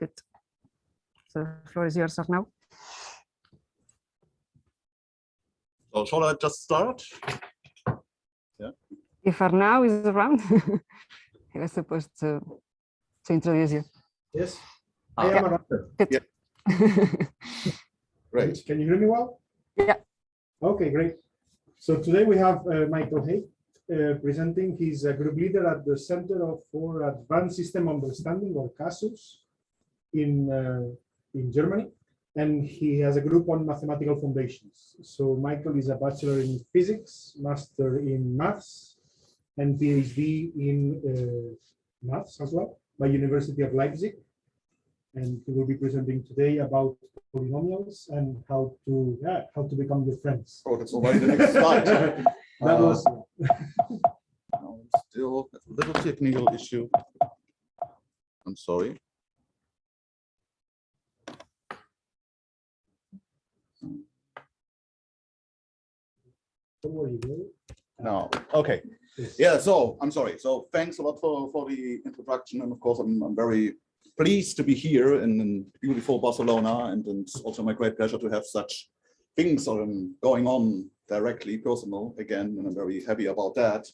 Good. So the floor is yours, now. So shall I just start? Yeah. If Arnau is around, he was supposed to, to introduce you. Yes, Ah, I am around. Good. Great. Can you hear me well? Yeah. Okay, great. So today we have uh, Michael Hecht uh, presenting. He's a group leader at the Center of for Advanced System Understanding or CASUS in, uh, in Germany. And he has a group on mathematical foundations. So Michael is a bachelor in physics, master in maths, and PhD in uh, maths as well by University of Leipzig and he will be presenting today about polynomials and how to yeah, how to become your friends. Oh, that's already the next slide. that Uh, was Still a little technical issue. I'm sorry. Don't worry. No, okay. Yeah, so I'm sorry. So thanks a lot for, for the introduction. And of course, I'm, I'm very pleased to be here in, in beautiful Barcelona. And, and it's also my great pleasure to have such things um, going on directly personal again. And I'm very happy about that.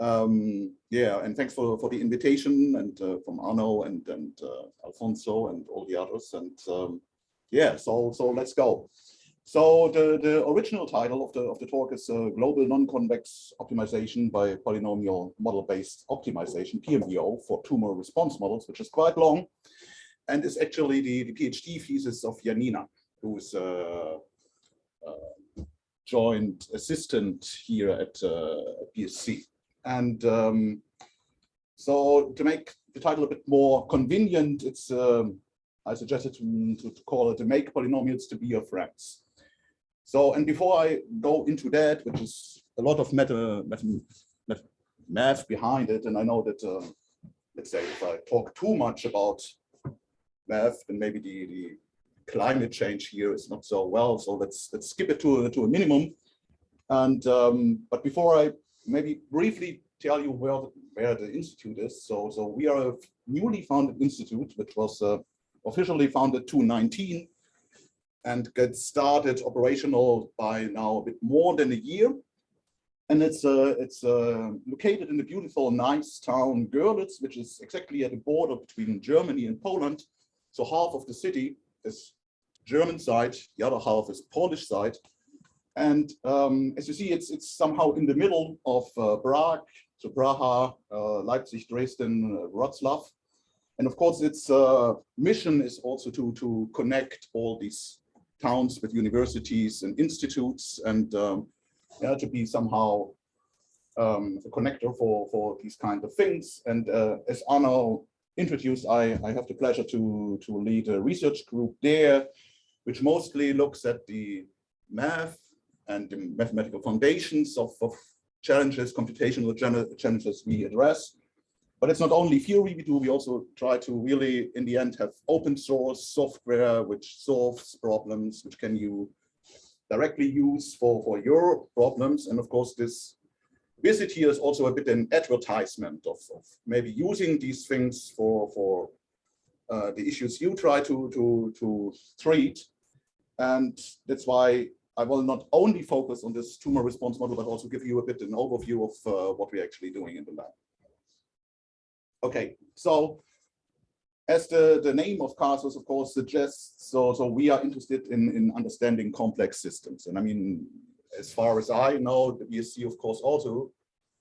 Um, yeah, and thanks for, for the invitation and uh, from Arnau and, and uh, Alfonso and all the others. And um, yeah, so, so let's go. So the, the original title of the, of the talk is uh, Global Non-Convex Optimization by Polynomial Model-Based Optimization, PMBO, for tumor response models, which is quite long, and is actually the, the PhD thesis of Janina, who is a, a joint assistant here at, uh, BSC. And um, so to make the title a bit more convenient, it's um, I suggested to, to call it to make polynomials to be your friends. So, and before I go into that, which is a lot of meta, meta, meta math behind it, and I know that, uh, let's say, if I talk too much about math, then maybe the, the climate change here is not so well. So let's let's skip it to to a minimum. And um, but before I maybe briefly tell you where the, where the institute is. So so we are a newly founded institute, which was uh, officially founded 2019 and get started operational by now a bit more than a year. And it's uh, it's uh, located in the beautiful, nice town Görlitz, which is exactly at the border between Germany and Poland. So half of the city is German side, the other half is Polish side. And um, as you see, it's it's somehow in the middle of uh, Prague, so Praha, uh, Leipzig, Dresden, uh, Wroclaw. And of course, its uh, mission is also to to connect all these towns with universities and institutes and um, yeah, to be somehow um, a connector for, for these kind of things. And uh, as Arnau introduced, I, I have the pleasure to, to lead a research group there, which mostly looks at the math and the mathematical foundations of, of challenges, computational challenges we address. But it's not only theory we do, we also try to really, in the end, have open source software which solves problems, which can you directly use for, for your problems. And of course, this visit here is also a bit an advertisement of, of maybe using these things for, for uh, the issues you try to, to, to treat. And that's why I will not only focus on this tumor response model, but also give you a bit an overview of uh, what we're actually doing in the lab. Okay, so as the, the name of CASUS, of course, suggests, so, so we are interested in, in understanding complex systems. And I mean, as far as I know, the BSC, of course, also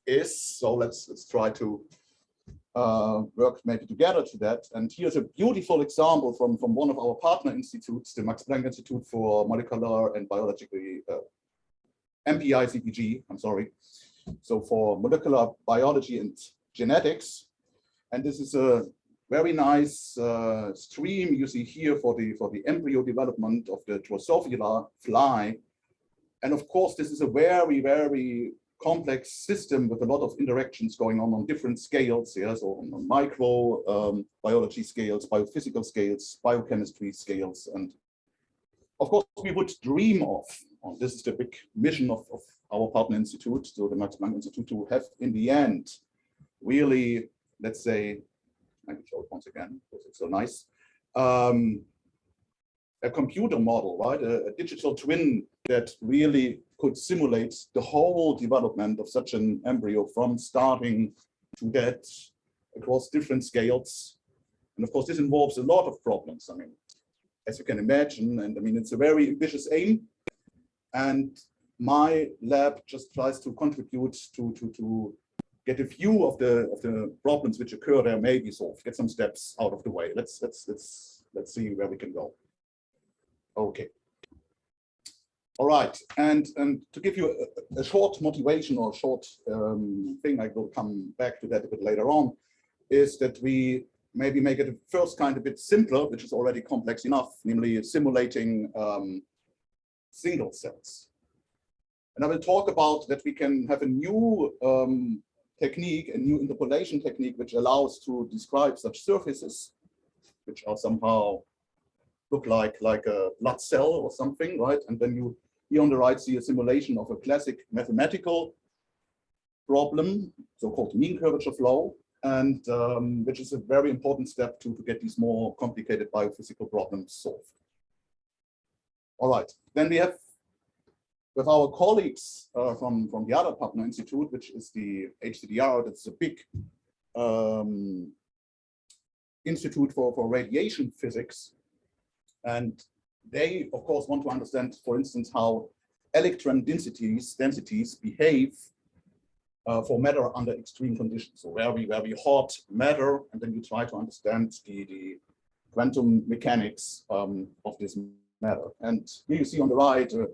is. So let's, let's try to uh, work maybe together to that. And here's a beautiful example from, from one of our partner institutes, the Max Planck Institute for Molecular and Biological, uh, MPI CBG, I'm sorry. So for molecular biology and genetics, and this is a very nice uh, stream you see here for the for the embryo development of the Drosophila fly. And of course, this is a very, very complex system with a lot of interactions going on on different scales. Yeah, so on, micro um, biology scales, biophysical scales, biochemistry scales, and of course, we would dream of. Oh, this is the big mission of, of our partner institute, so the Max Planck Institute, to have in the end really let's say, I can show it once again because it's so nice. um, a computer model, right? A, a, digital twin that really could simulate the whole development of such an embryo from starting to that across different scales. And of course, this involves a lot of problems. I mean, as you can imagine, and I mean, it's a very ambitious aim. And my lab just tries to contribute to, to, to get a view of the of the problems which occur there may be solved, get some steps out of the way. Let's let's let's let's see where we can go. Okay. All right, and and to give you a, a short motivation or short um, thing, I will come back to that a bit later on, is that we maybe make it first kind a bit simpler, which is already complex enough, namely simulating um, single cells. And I will talk about that we can have a new um, technique, a new interpolation technique, which allows to describe such surfaces, which are somehow look like like a blood cell or something, right? And then you here on the right see a simulation of a classic mathematical problem, so-called mean curvature flow, and um, which is a very important step to, to get these more complicated biophysical problems solved. All right, then we have with our colleagues uh, from, from the other partner institute, which is the HZDR, that's a big um, institute for, for radiation physics. And they, of course, want to understand, for instance, how electron densities, densities behave uh, for matter under extreme conditions. So very, very hot matter, and then you try to understand the, the quantum mechanics um, of this matter. And here you see on the right uh,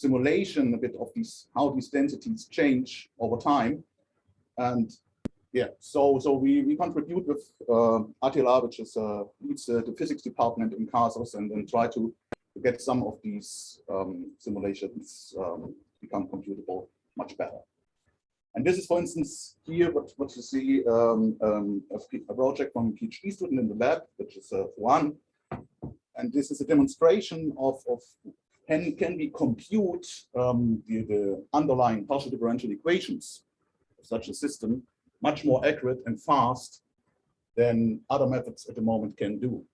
simulation a bit of these how these densities change over time. And yeah so so we we contribute with uh, Attila which is uh, leads uh, the physics department in CASUS and then try to get some of these um, simulations um, become computable much better. And this is for instance here what what you see um, um a, a, project from a PhD student in the lab which is uh, Juan and this is a demonstration of, of can, can we compute um, the, the underlying partial differential equations of such a system much more accurate and fast than other methods at the moment can do.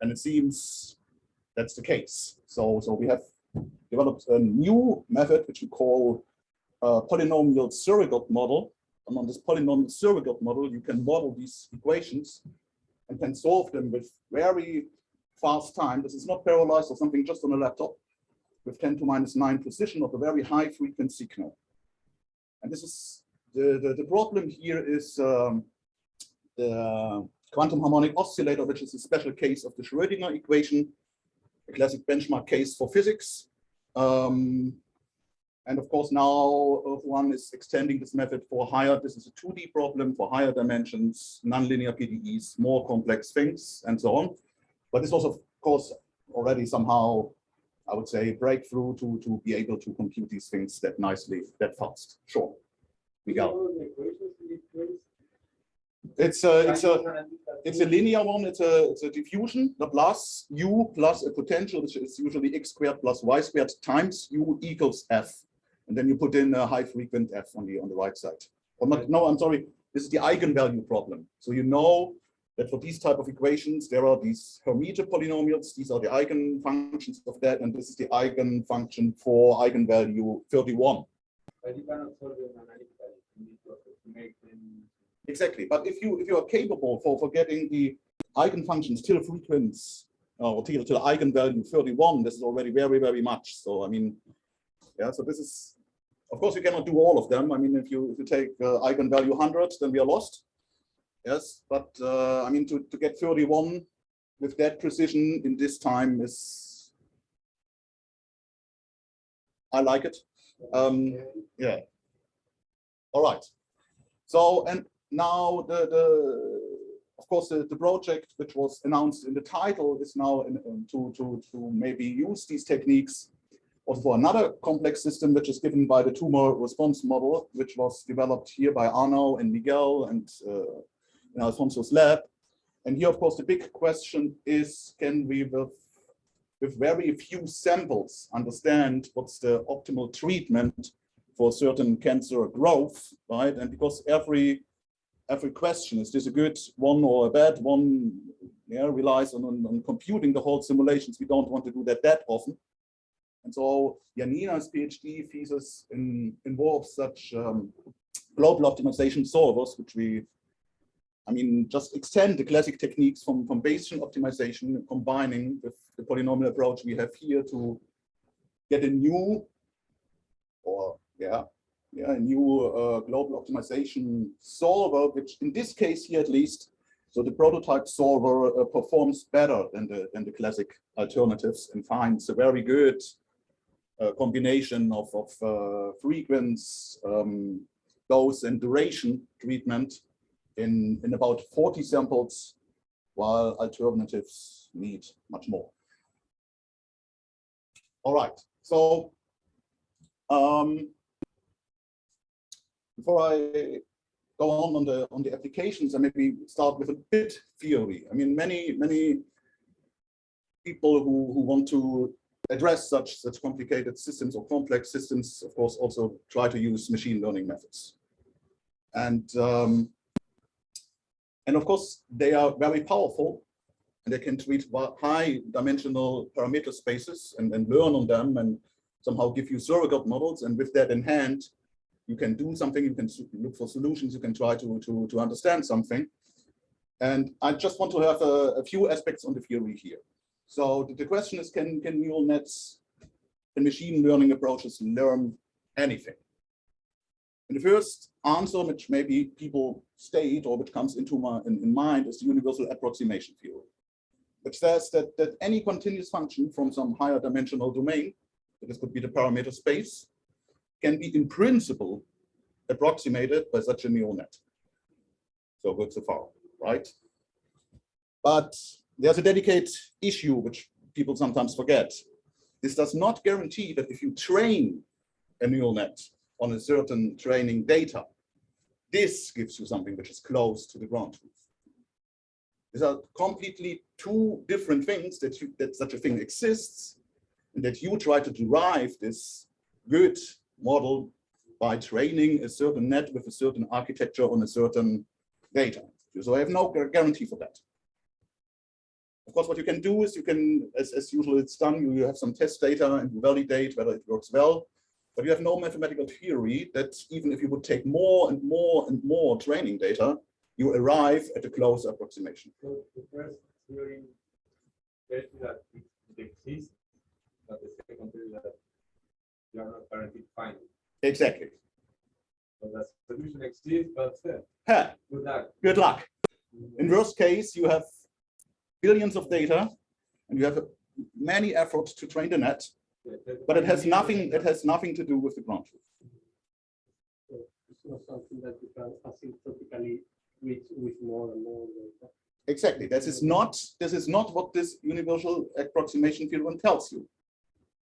And it seems that's the case. So, so we have developed a new method, which we call a polynomial surrogate model. And on this polynomial surrogate model, you can model these equations and can solve them with very fast time. This is not parallelized or something just on a laptop with 10 to minus 9 precision of a very high frequency signal. And this is the, the, the problem here is um, the quantum harmonic oscillator, which is a special case of the Schrödinger equation, a classic benchmark case for physics. Um, and of course, now one is extending this method for higher, this is a 2D problem for higher dimensions, nonlinear PDEs, more complex things, and so on. But this was, of course, already somehow I would say, breakthrough to, to be able to compute these things that nicely, that fast. Sure. Miguel. It's a, it's a, it's a linear one. It's a, it's a diffusion, the plus u plus a potential, which is usually x squared plus y squared times u equals f. And then you put in a high frequent f on the, on the right side. Or not, no, I'm sorry. This is the eigenvalue problem. So you know that for these type of equations, there are these Hermite polynomials. These are the eigenfunctions of that, and this is the eigenfunction for eigenvalue 31. Exactly, but if you if you are capable for for getting the eigenfunctions till frequency uh, or till till eigenvalue 31, this is already very very much. So I mean, yeah. So this is, of course, you cannot do all of them. I mean, if you if you take uh, eigenvalue 100, then we are lost. Yes, but uh, I mean, to, to get 31 with that precision in this time is, I like it. Um, yeah. All right. So, and now the, the of course, the, the project which was announced in the title is now in, in, to, to, to maybe use these techniques also for another complex system, which is given by the tumor response model, which was developed here by Arnau and Miguel and uh, in Alfonso's lab. And here, of course, the big question is, can we, with, with very few samples, understand what's the optimal treatment for certain cancer growth, right? And because every every question, is this a good one or a bad one, yeah, relies on, on, on computing the whole simulations. We don't want to do that that often. And so Janina's PhD thesis in, involves such um, global optimization solvers, which we, I mean, just extend the classic techniques from, from Bayesian optimization, combining with the polynomial approach we have here to get a new, or yeah, yeah, a new uh, global optimization solver, which in this case here at least, so the prototype solver uh, performs better than the, than the classic alternatives and finds a very good uh, combination of, of uh, frequency, um, dose and duration treatment in, in about 40 samples, while alternatives need much more. All right, so um, before I go on on the on the applications, I maybe start with a bit theory. I mean, many many people who who want to address such such complicated systems or complex systems, of course, also try to use machine learning methods, and um, and of course they are very powerful, and they can treat high dimensional parameter spaces and, and learn on them and somehow give you surrogate models, and with that in hand, you can do something, you can look for solutions, you can try to, to, to understand something. And I just want to have a, a few aspects on the theory here. So the, the, question is, can, can neural nets and machine learning approaches learn anything? And the first answer, which maybe people state or which comes into my in, in mind, is the universal approximation theory, which says that, that any continuous function from some higher dimensional domain, this could be the parameter space, can be in principle approximated by such a neural net. So good so far, right? But there's a dedicated issue which people sometimes forget. This does not guarantee that if you train a neural net on a certain training data, this gives you something which is close to the ground truth. These are completely two different things that, you, that such a thing exists and that you try to derive this good model by training a certain net with a certain architecture on a certain data. So I have no guarantee for that. Of course, what you can do is you can, as, as usual it's done, you, have some test data and you validate whether it works well, but you have no mathematical theory that even if you would take more and more and more training data, you arrive at a close approximation. So the first theory tells that it exists, but the second theory that you are not guaranteed finding. Exactly. So the solution exists, but uh, good luck. good luck. In worst case, you have billions of data and you have many efforts to train the net, that- but it has nothing, it has nothing to do with the ground truth. It's not something that you can asymptotically reach with more and more data. Exactly. This is not, this is not what this universal approximation theorem tells you.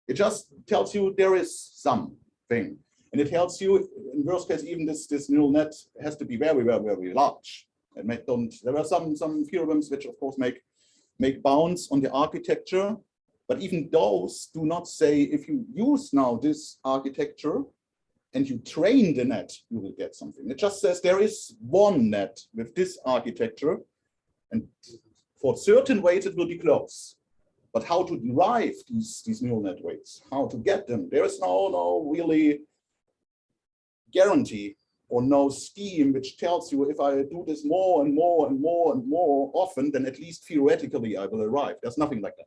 It just tells you there is something. And it tells you, in worst case, even this, this neural net has to be very, very, very large. And make, don't, there are some, some theorems which of course make, make bounds on the architecture, but even those do not say if you use now this architecture and you train the net, you will get something. It just says there is one net with this architecture and for certain weights it will be close. But how to derive these, these neural net weights, how to get them, there is no, no really guarantee or no scheme which tells you if I do this more and more and more and more often, then at least theoretically I will arrive. There's nothing like that.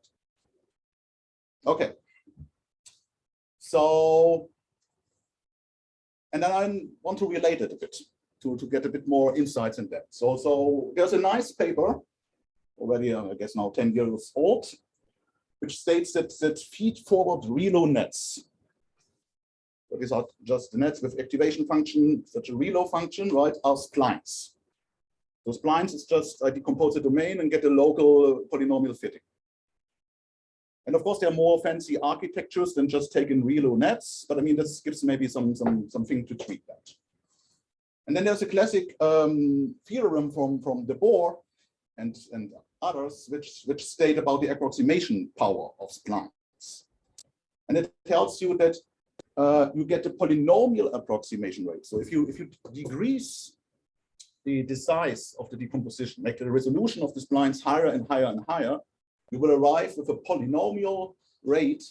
Okay. So, and then I want to relate it a bit to, to get a bit more insights in that. So, so there's a nice paper, already, uh, I guess now 10 years old, which states that, that feed-forward ReLU nets these are just the nets with activation function, such a ReLU function, right, are splines. Those splines is just I decompose the domain and get a local polynomial fitting. And of course, there are more fancy architectures than just taking ReLU nets, but I mean, this gives maybe some, some something to tweak that. And then there's a classic um, theorem from, from de Boor and, and others, which, which state about the approximation power of splines. And it tells you that uh, you get a polynomial approximation rate. So if you if you decrease the, the size of the decomposition, make the resolution of the splines higher and higher and higher, you will arrive with a polynomial rate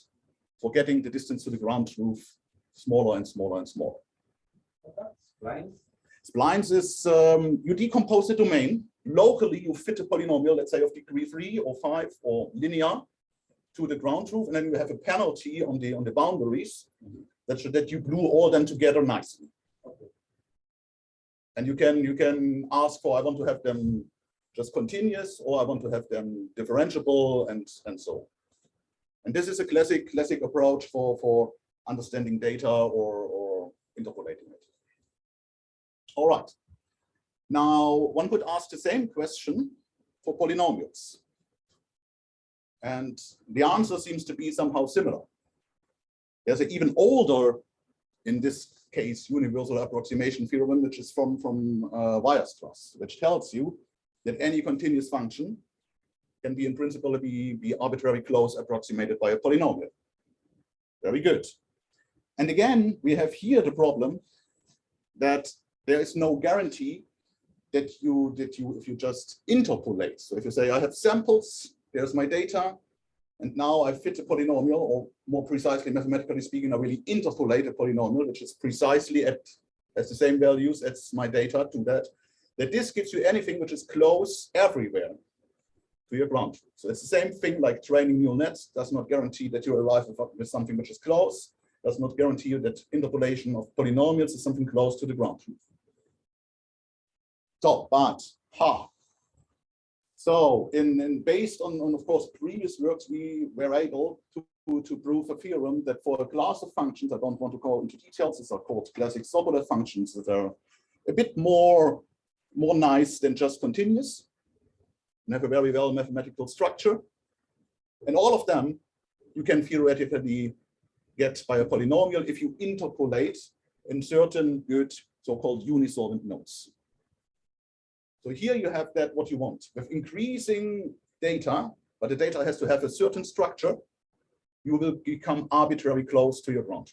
for getting the distance to the ground truth smaller and smaller and smaller. Lines? Splines is um, you decompose the domain. Locally, you fit a polynomial, let's say of degree three or five or linear to the ground truth, and then you have a penalty on the on the boundaries that should that you glue all them together nicely. Okay. And you can you can ask for I want to have them just continuous or I want to have them differentiable and and so. on. And this is a classic classic approach for for understanding data or or interpolating it. All right. Now one could ask the same question for polynomials. And the answer seems to be somehow similar. There's an even older, in this case, universal approximation theorem, which is from, from uh, Weierstrass, which tells you that any continuous function can be in principle be, be arbitrarily close approximated by a polynomial. Very good. And again, we have here the problem that there is no guarantee that you that you if you just interpolate. So if you say I have samples, there's my data, and now I fit a polynomial, or more precisely, mathematically speaking, I really interpolate a polynomial, which is precisely at has the same values as my data to that. That this gives you anything which is close everywhere to your ground truth. So it's the same thing like training neural nets does not guarantee that you arrive with, something which is close, does not guarantee you that interpolation of polynomials is something close to the ground truth. So, but, ha. So, in, in based on, on, of course, previous works, we were able to, to prove a theorem that for a class of functions, I don't want to go into details, these are called classic Sobolev functions that are a bit more, more nice than just continuous and have a very well mathematical structure. And all of them you can theoretically get by a polynomial if you interpolate in certain good so-called unisolvent nodes. So here you have that what you want with increasing data, but the data has to have a certain structure. You will become arbitrarily close to your ground.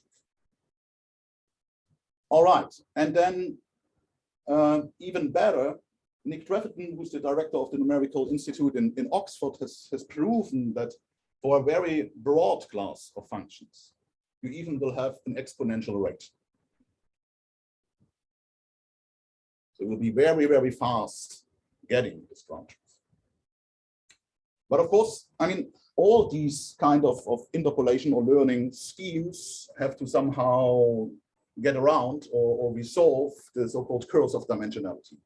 All right, and then uh, even better, Nick Trefethen, who's the director of the Numerical Institute in, in Oxford, has, has proven that for a very broad class of functions, you even will have an exponential rate. So it will be very, very fast getting ground truth. But of course, I mean, all these kind of, of interpolation or learning schemes have to somehow get around or, or resolve the so-called curse of dimensionality.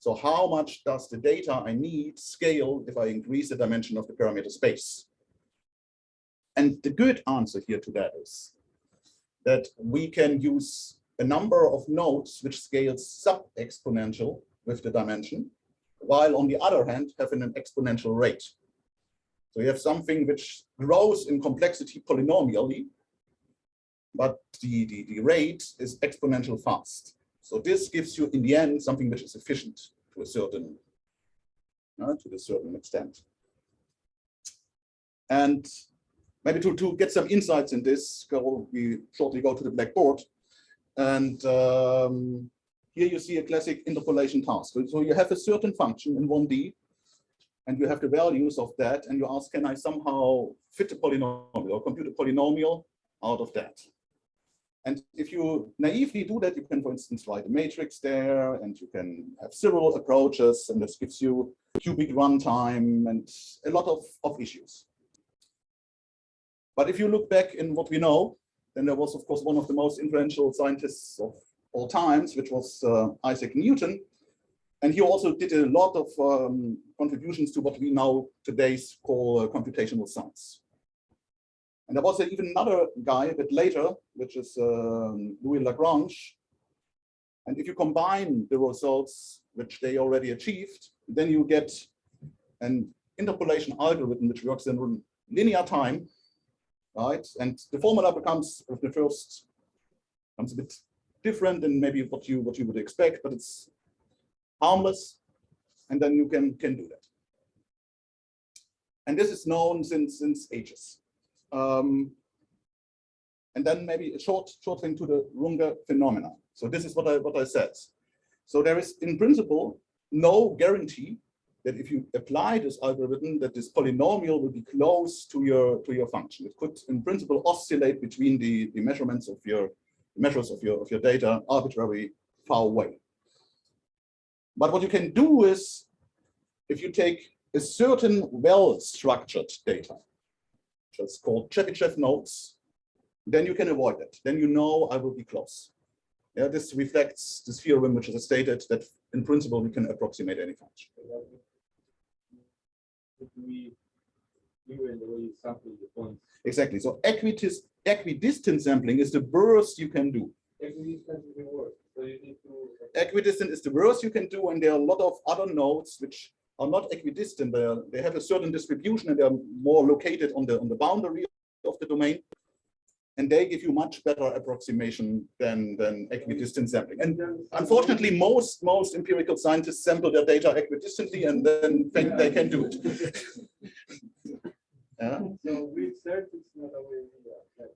So how much does the data I need scale if I increase the dimension of the parameter space? And the good answer here to that is that we can use a number of nodes which scales sub-exponential with the dimension, while on the other hand having an exponential rate. So you have something which grows in complexity polynomially, but the, the, the rate is exponential fast. So this gives you, in the end, something which is efficient to a certain, uh, to a certain extent. And maybe to, to get some insights in this, go, we shortly go to the blackboard. And um, here you see a classic interpolation task. So you have a certain function in 1D, and you have the values of that, and you ask, can I somehow fit a polynomial or compute a polynomial out of that? And if you naively do that, you can, for instance, write a matrix there, and you can have several approaches, and this gives you cubic runtime and a lot of, of issues. But if you look back in what we know, then there was, of course, one of the most influential scientists of all times, which was uh, Isaac Newton. And he also did a lot of um, contributions to what we now today call uh, computational science. And there was even another guy a bit later, which is um, Louis Lagrange. And if you combine the results which they already achieved, then you get an interpolation algorithm which works in linear time, right? And the formula becomes the first comes a bit different than maybe what you what you would expect, but it's harmless, and then you can can do that. And this is known since since ages. Um, and then maybe a short, short thing to the Runge phenomena. So this is what I what I said. So there is, in principle, no guarantee that if you apply this algorithm, that this polynomial will be close to your to your function. It could, in principle, oscillate between the, the measurements of your measures of your of your data arbitrarily far away. But what you can do is, if you take a certain well-structured data, is called Chebyshev nodes, then you can avoid it. Then you know I will be close. Yeah, this reflects this theorem, which is stated that in principle we can approximate any function. We Exactly. So equitis, equidistant sampling is the worst you can do. equidistant is the worst, so you need to. Equidistant is the worst you can do, and there are a lot of other nodes which are not equidistant. They, are, they have a certain distribution and they're more located on the on the boundary of the domain. And they give you much better approximation than, than equidistant sampling. And unfortunately, most most empirical scientists sample their data equidistantly and then think they can do it. yeah. So research is not a way. Uh,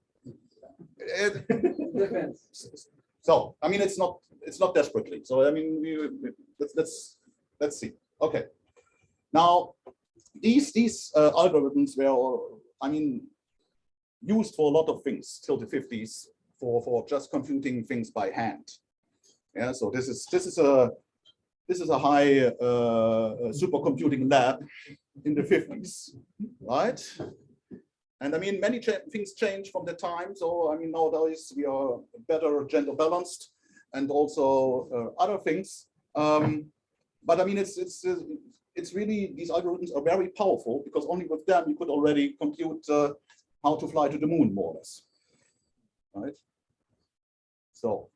it- Depends. So, I mean, it's not, it's not desperately. So, I mean, we, we- let's, let's, let's see. Okay. Now, these, these uh, algorithms were, I mean, used for a lot of things till the fifties for, for just computing things by hand. Yeah, so this is, this is a, this is a high uh, supercomputing lab in the fifties, right? And I mean, many cha- things change from the time. So I mean, nowadays we are better gender balanced and also uh, other things. Um, but I mean, it's it's uh, it's really these algorithms are very powerful because only with them you could already compute uh, how to fly to the moon, more or less. Right. So.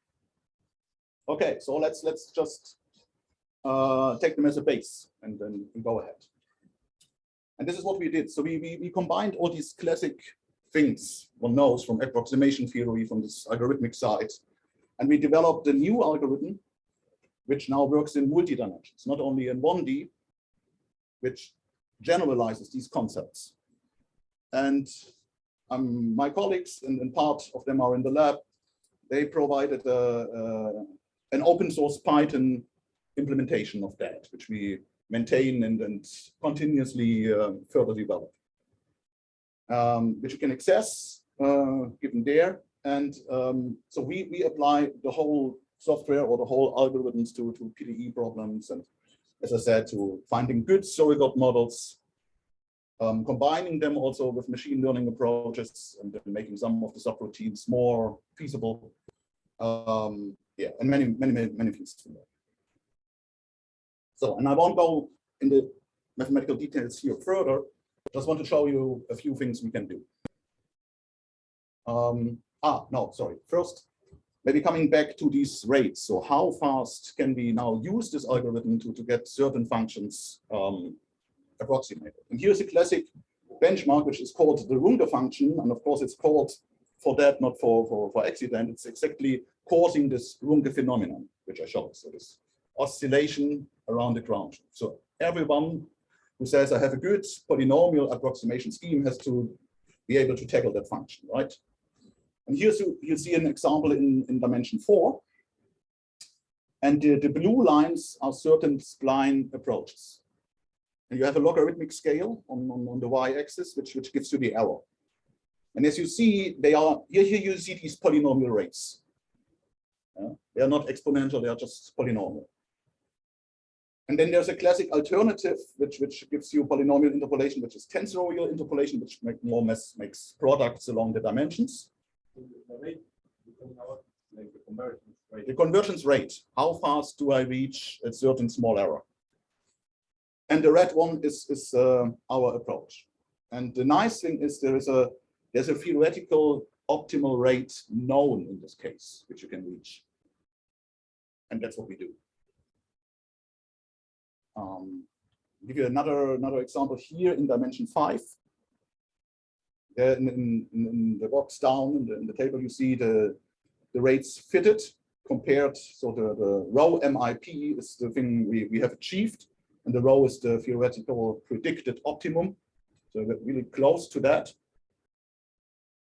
Okay, so let's let's just uh, take them as a base and then go ahead. And this is what we did. So we, we, we combined all these classic things one knows from approximation theory, from this algorithmic side. And we developed a new algorithm, which now works in multi-dimensions, not only in 1D, which generalizes these concepts. And um, my colleagues, and, and part of them are in the lab, they provided a, a, an open source Python implementation of that, which we maintain and, and continuously uh, further develop, um, which you can access uh, given there. And um, so we, we apply the whole software or the whole algorithms to, to PDE problems. And as I said, to finding good surrogate models, um, combining them also with machine learning approaches and making some of the subroutines more feasible. Um, yeah, and many, many, many, many things. So, and I won't go in the mathematical details here further, just want to show you a few things we can do. Um, ah, no, sorry. First, maybe coming back to these rates. So how fast can we now use this algorithm to, to get certain functions um, approximated? And here's a classic benchmark, which is called the Runge function. And of course, it's called for that, not for, for, for accident. It's exactly causing this Runge phenomenon, which I showed. So this oscillation around the ground. So everyone who says I have a good polynomial approximation scheme has to be able to tackle that function, right? And here's you, see an example in, in dimension four. And the, the blue lines are certain spline approaches. And you have a logarithmic scale on, on, on the y-axis, which, which gives you the error. And as you see, they are here, here you see these polynomial rates. Yeah? They are not exponential, they are just polynomial. And then there's a classic alternative, which, which gives you polynomial interpolation, which is tensorial interpolation, which make more or less makes products along the dimensions. The convergence rate. Rate, how fast do I reach a certain small error? And the red one is, is uh, our approach. And the nice thing is there is a there's a theoretical optimal rate known in this case, which you can reach. And that's what we do. Um, give you another another example here in dimension five. In, in, in the box down in the, in the table, you see the the rates fitted compared. So the, the rho MIP is the thing we, we have achieved, and the rho is the theoretical predicted optimum. So we're really close to that.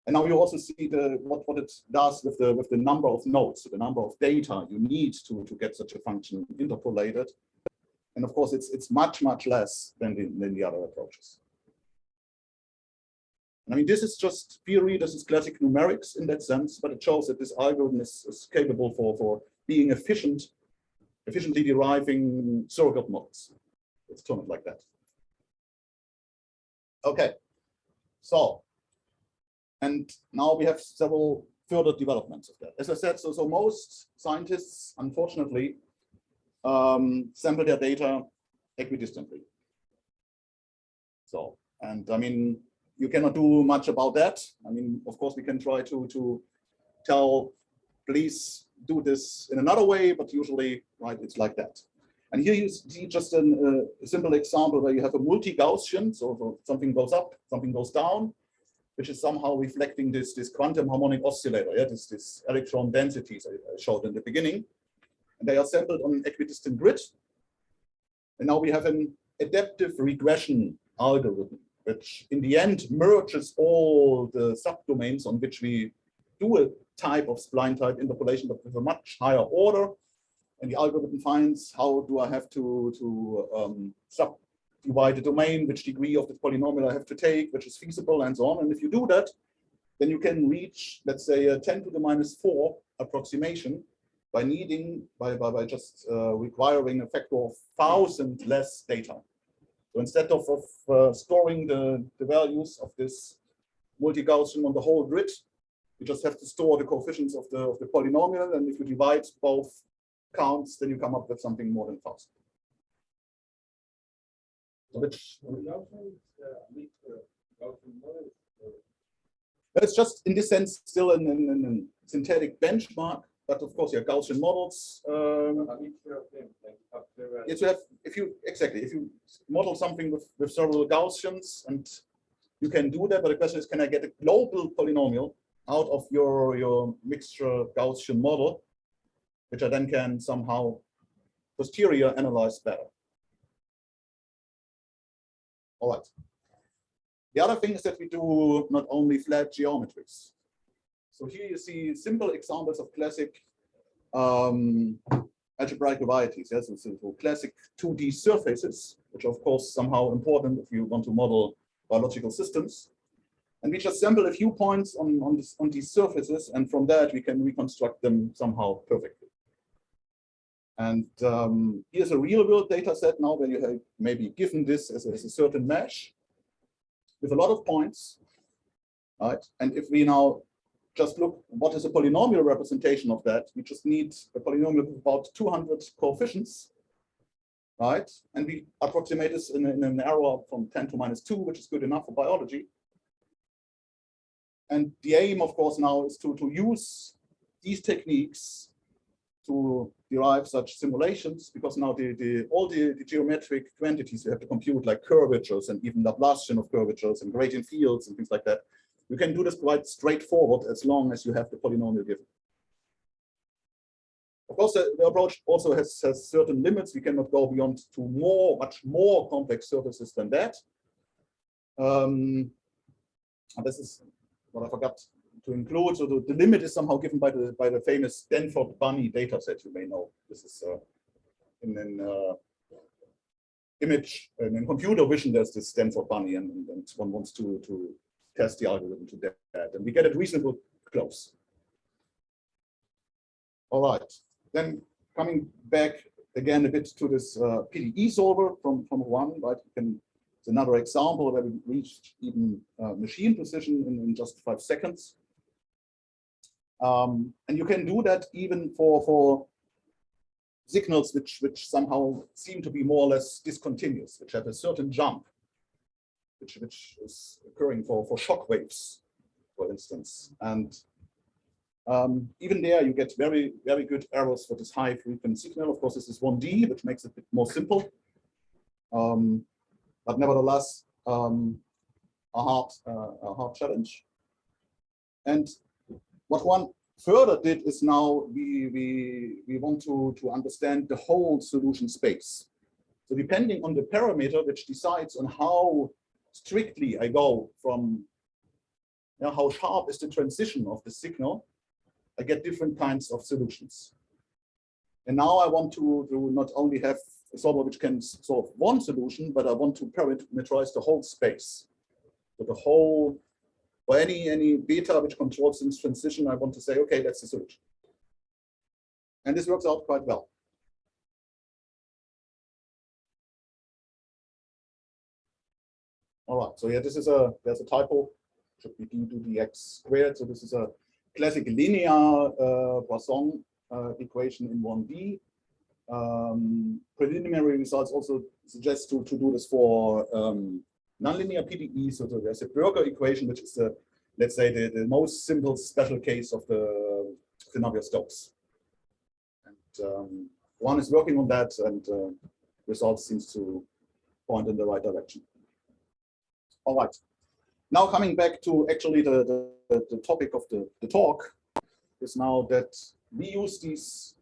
And now you also see the what, what it does with the with the number of nodes, the number of data you need to, to get such a function interpolated. And of course, it's it's much, much less than the, than the other approaches. I mean, this is just theory, this is classic numerics in that sense, but it shows that this algorithm is, is capable for, for being efficient, efficiently deriving surrogate models. Let's term it like that. Okay, so, and now we have several further developments of that. As I said, so, so most scientists, unfortunately, um, sample their data equidistantly. So, and I mean, you cannot do much about that. I mean, of course, we can try to to tell, please do this in another way, but usually, right, it's like that. And here you see just an, uh, a simple example where you have a multi-Gaussian, so, so something goes up, something goes down, which is somehow reflecting this this quantum harmonic oscillator, yeah, this this electron densities I showed in the beginning. And they are sampled on an equidistant grid. And now we have an adaptive regression algorithm which in the end merges all the subdomains on which we do a type of spline type interpolation, but with a much higher order. And the algorithm finds how do I have to, to um, subdivide the domain, which degree of the polynomial I have to take, which is feasible, and so on. And if you do that, then you can reach, let's say, a 10 to the minus 4 approximation by needing, by, by, by just uh, requiring a factor of 1,000 less data. So instead of, of uh, storing the, the values of this multi-Gaussian on the whole grid, you just have to store the coefficients of the, of the polynomial. And if you divide both counts, then you come up with something more than 1000. Which it's just in this sense still an, an, an synthetic benchmark but of course, your Gaussian models. Um, yes, you have if you exactly if you model something with with several Gaussians, and you can do that. But the question is, can I get a global polynomial out of your your mixture Gaussian model, which I then can somehow posterior analyze better. All right. The other thing is that we do not only flat geometries. So here you see simple examples of classic um, algebraic varieties. Yes, so, so classic 2D surfaces, which are of course somehow important if you want to model biological systems. And we just sample a few points on, on, this, on these surfaces, and from that we can reconstruct them somehow perfectly. And um, here's a real world data set now where you have maybe given this as as a certain mesh with a lot of points, right? And if we now just look what is a polynomial representation of that. We just need a polynomial with about 200 coefficients, right? And we approximate this in, in an error from 10 to minus 2, which is good enough for biology. And the aim, of course, now is to, to use these techniques to derive such simulations, because now the, the all the, the geometric quantities you have to compute, like curvatures and even Laplacian of curvatures and gradient fields and things like that, you can do this quite straightforward as long as you have the polynomial given. Of course, the, the, approach also has, has certain limits. We cannot go beyond to more, much more complex surfaces than that. Um, and this is what I forgot to include. So the, the, limit is somehow given by the by the famous Stanford Bunny dataset. You may know this is uh, in an uh, image and in computer vision. There's this Stanford Bunny, and, and one wants to to test the algorithm to that. And we get it reasonably close. All right. Then coming back again a bit to this uh, PDE solver from, from Juan, right? You can, it's another example where we reached even uh, machine precision in, in, just five seconds. Um, and you can do that even for, for signals which, which somehow seem to be more or less discontinuous, which have a certain jump which, which is occurring for, for shock waves, for instance. And um, even there, you get very, very good errors for this high frequency signal. Of course, this is 1D, which makes it a bit more simple. Um, but nevertheless, um, a hard, uh, a hard challenge. And what one further did is now we, we, we want to, to understand the whole solution space. So depending on the parameter which decides on how strictly I go from yeah, how sharp is the transition of the signal, I get different kinds of solutions. And now I want to, to not only have a solver which can solve one solution, but I want to parameterize the whole space. So the whole, or any, any beta which controls this transition, I want to say, okay, that's the solution. And this works out quite well. All right, so yeah, this is a, there's a typo, should be d to dx squared. So this is a classic linear uh, Poisson uh, equation in 1D. Um, preliminary results also suggest to, to do this for um, nonlinear PDE. So there's a Burger equation, which is the, let's say, the, the most simple special case of the, the Navier-Stokes. And um, one is working on that, and uh, results seems to point in the right direction. All right. Now coming back to actually the, the, the topic of the, the talk is now that we use these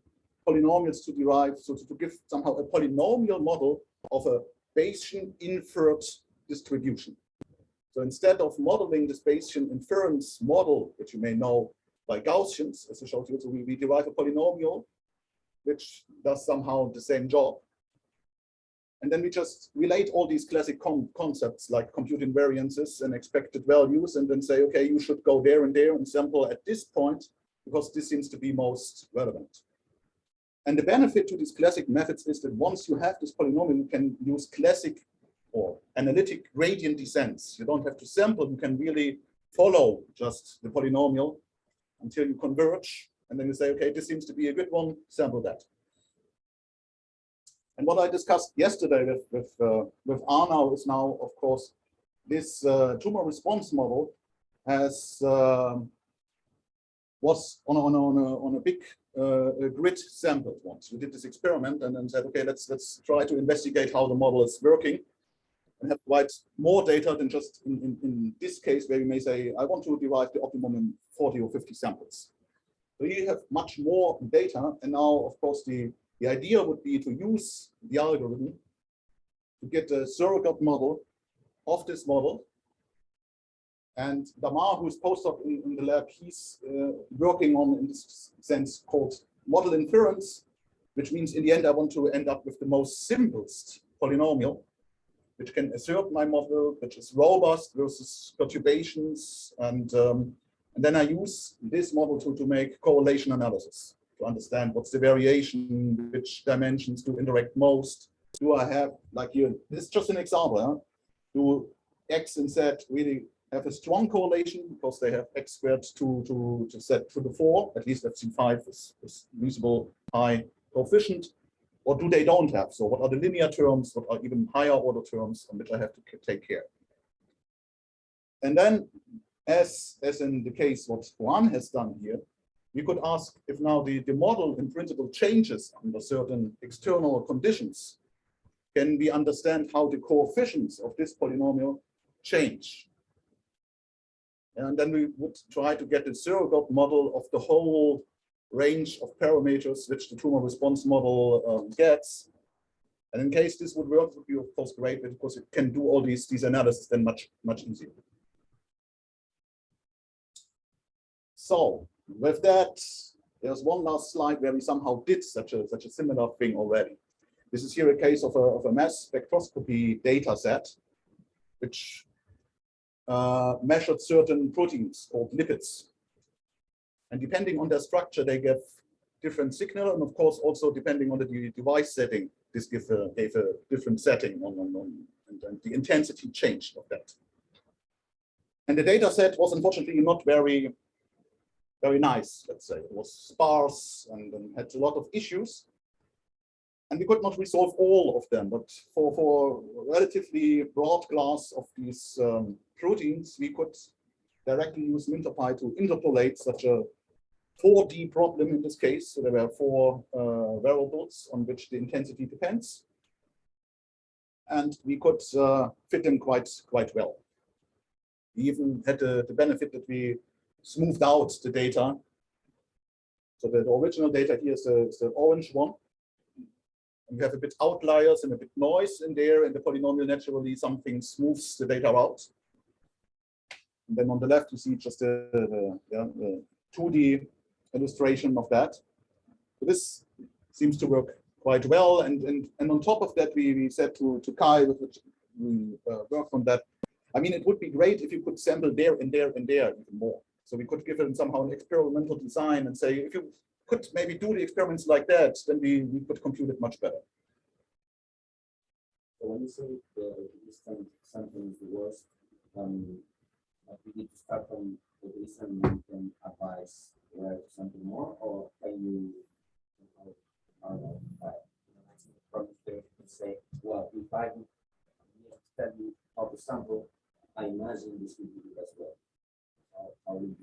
polynomials to derive, so to, to give somehow a polynomial model of a Bayesian inferred distribution. So instead of modeling this Bayesian inference model, which you may know by Gaussians, as I showed you, so we, we derive a polynomial which does somehow the same job. And then we just relate all these classic concepts like compute invariances and expected values and then say, okay, you should go there and there and sample at this point because this seems to be most relevant. And the benefit to these classic methods is that once you have this polynomial, you can use classic or analytic gradient descents. You don't have to sample, you can really follow just the polynomial until you converge. And then you say, okay, this seems to be a good one, sample that. And what I discussed yesterday with with uh, with Arnau is now, of course, this uh, tumor response model has uh, was on a, on a, on a, on a big uh, grid sample once. We did this experiment and then said, okay, let's let's try to investigate how the model is working and have quite more data than just in, in, in this case where you may say, I want to derive the optimum in 40 or 50 samples. So you have much more data. And now, of course, the the idea would be to use the algorithm to get a surrogate model of this model. And Damar, who's postdoc in, in the lab, he's uh, working on, in this sense, called model inference, which means in the end, I want to end up with the most simplest polynomial, which can assert my model, which is robust versus perturbations. And, um, and then I use this model to, to make correlation analysis to understand what's the variation, which dimensions do interact most. Do I have, like here, this is just an example, huh? do X and Z really have a strong correlation because they have X squared to, to, to Z to the four, at least I've seen five is, is reasonable high coefficient, or do they don't have? So what are the linear terms, what are even higher order terms on which I have to take care? And then as, as in the case what Juan has done here, we could ask if now the, the model in principle changes under certain external conditions, can we understand how the coefficients of this polynomial change? And then we would try to get a surrogate model of the whole range of parameters which the tumor response model um, gets. And in case this would work, would be of course great because it can do all these, these analysis then much, much easier. So with that, there's one last slide where we somehow did such a such a similar thing already. This is here a case of a, of a mass spectroscopy data set, which uh, measured certain proteins called lipids. And depending on their structure, they give different signal. And of course, also depending on the device setting, this gave a, gave a different setting on, on, on and, and the intensity changed of that. And the data set was unfortunately not very very nice, let's say. It was sparse and, and, had a lot of issues. And we could not resolve all of them, but for, for relatively broad class of these um, proteins, we could directly use MinterPy to interpolate such a 4D problem in this case. So there were four uh, variables on which the intensity depends. And we could uh, fit them quite, quite well. We even had the, the benefit that we smoothed out the data. So the original data here is the, is the orange one. And we have a bit outliers and a bit noise in there, and the polynomial naturally something smooths the data out. And then on the left, you see just the, the, yeah, the 2D illustration of that. So this seems to work quite well. And, and, and on top of that, we, we said to, to Kai, with which we uh, worked on that, I mean, it would be great if you could sample there and there and there even more. So we could give it somehow an experimental design and say, if you could maybe do the experiments like that, then we, we could compute it much better. So when you say the distant something is the worst, um, we need to start from the distant and then advise something more, or can you? There and say, well, if I study of the sample, I imagine this will be as well.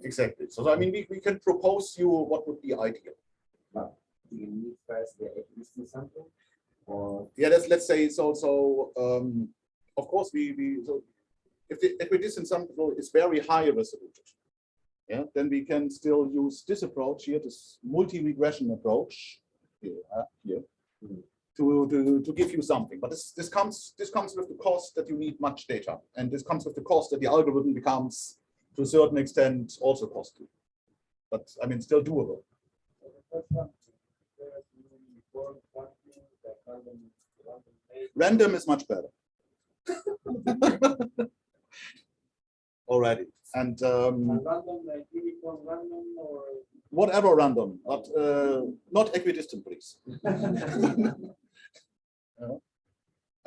Exactly. So I mean, we, we can propose you what would be ideal. But do you need first the existing sample? Or Yeah, let's let's say so. So um, of course we we so if the equidistant sample is very high resolution, yeah, then we can still use this approach here, this multi-regression approach here, uh, here to, to to give you something. But this this comes this comes with the cost that you need much data, and this comes with the cost that the algorithm becomes to a certain extent also costly. But I mean, still doable. Random is much better. Already, and um, whatever random, but uh, not equidistant, please. Yeah.